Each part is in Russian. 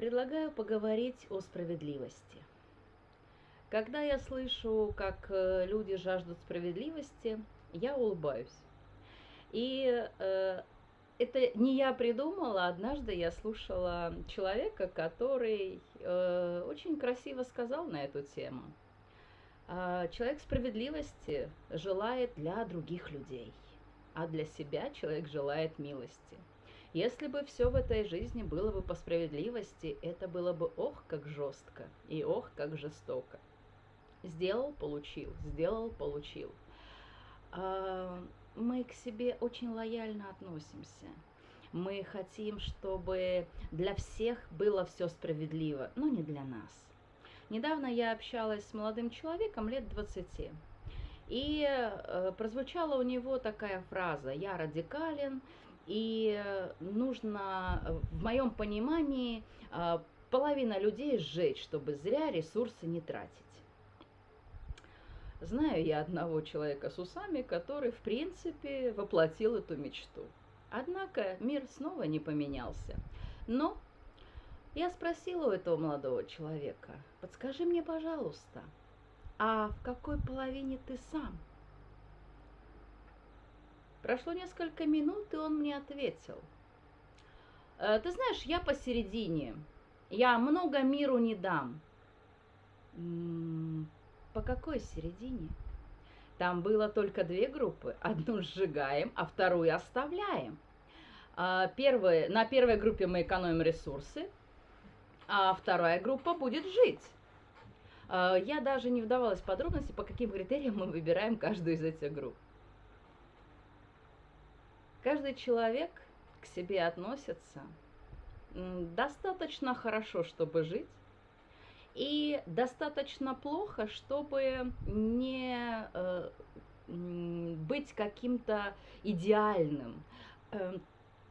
Предлагаю поговорить о справедливости. Когда я слышу, как э, люди жаждут справедливости, я улыбаюсь. И э, это не я придумала, однажды я слушала человека, который э, очень красиво сказал на эту тему. Э, человек справедливости желает для других людей, а для себя человек желает милости. Если бы все в этой жизни было бы по справедливости, это было бы ох, как жестко и ох, как жестоко. Сделал, получил, сделал, получил. А, мы к себе очень лояльно относимся. Мы хотим, чтобы для всех было все справедливо, но не для нас. Недавно я общалась с молодым человеком лет 20. И э, прозвучала у него такая фраза «Я радикален, и нужно, в моем понимании, э, половина людей сжечь, чтобы зря ресурсы не тратить. Знаю я одного человека с усами, который, в принципе, воплотил эту мечту. Однако мир снова не поменялся. Но я спросила у этого молодого человека, подскажи мне, пожалуйста, а в какой половине ты сам? Прошло несколько минут, и он мне ответил. «Э, ты знаешь, я посередине. Я много миру не дам. По какой середине? Там было только две группы. Одну сжигаем, а вторую оставляем. А, первые, на первой группе мы экономим ресурсы, а вторая группа будет жить. А, я даже не вдавалась в подробности, по каким критериям мы выбираем каждую из этих групп. Каждый человек к себе относится достаточно хорошо, чтобы жить, и достаточно плохо, чтобы не э, быть каким-то идеальным, э,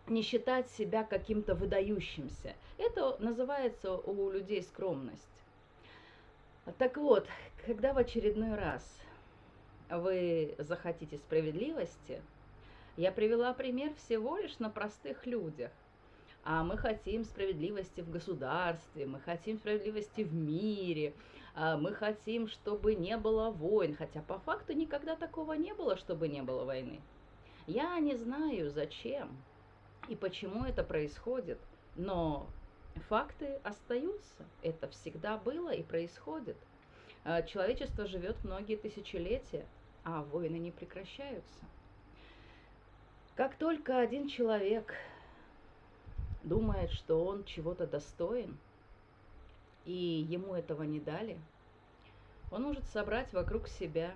не считать себя каким-то выдающимся. Это называется у людей скромность. Так вот, когда в очередной раз вы захотите справедливости, я привела пример всего лишь на простых людях – а мы хотим справедливости в государстве, мы хотим справедливости в мире, а мы хотим, чтобы не было войн, хотя по факту никогда такого не было, чтобы не было войны. Я не знаю, зачем и почему это происходит, но факты остаются. Это всегда было и происходит. А человечество живет многие тысячелетия, а войны не прекращаются. Как только один человек думает, что он чего-то достоин, и ему этого не дали, он может собрать вокруг себя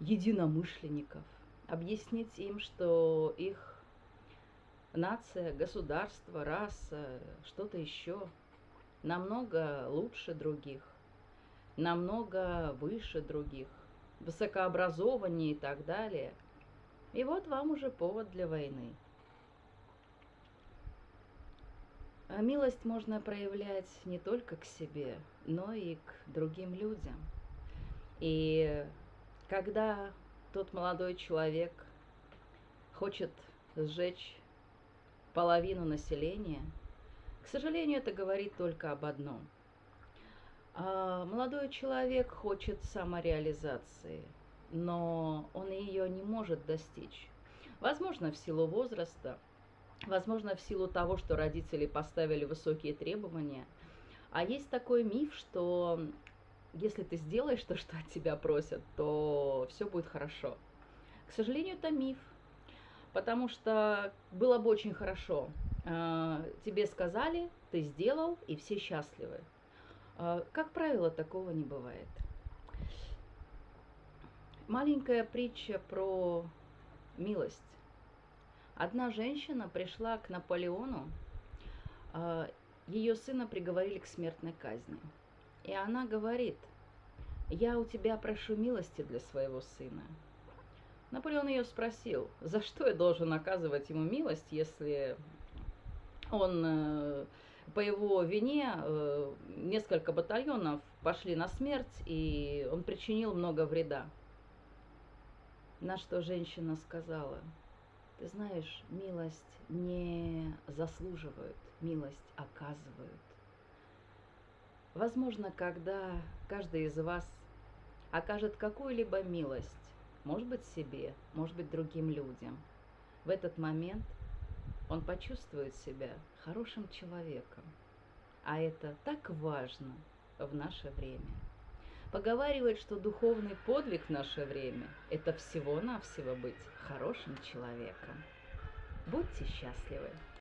единомышленников, объяснить им, что их нация, государство, раса, что-то еще намного лучше других, намного выше других, высокообразованнее и так далее. И вот вам уже повод для войны. А милость можно проявлять не только к себе, но и к другим людям. И когда тот молодой человек хочет сжечь половину населения, к сожалению, это говорит только об одном. А молодой человек хочет самореализации, но он ее не может достичь. Возможно, в силу возраста – Возможно, в силу того, что родители поставили высокие требования. А есть такой миф, что если ты сделаешь то, что от тебя просят, то все будет хорошо. К сожалению, это миф. Потому что было бы очень хорошо. А, тебе сказали, ты сделал, и все счастливы. А, как правило, такого не бывает. Маленькая притча про милость. Одна женщина пришла к Наполеону, а, ее сына приговорили к смертной казни. И она говорит, я у тебя прошу милости для своего сына. Наполеон ее спросил, за что я должен оказывать ему милость, если он э, по его вине э, несколько батальонов пошли на смерть, и он причинил много вреда. На что женщина сказала – ты знаешь, милость не заслуживают. милость оказывают. Возможно, когда каждый из вас окажет какую-либо милость, может быть себе, может быть другим людям, в этот момент он почувствует себя хорошим человеком. А это так важно в наше время. Поговаривают, что духовный подвиг в наше время – это всего-навсего быть хорошим человеком. Будьте счастливы!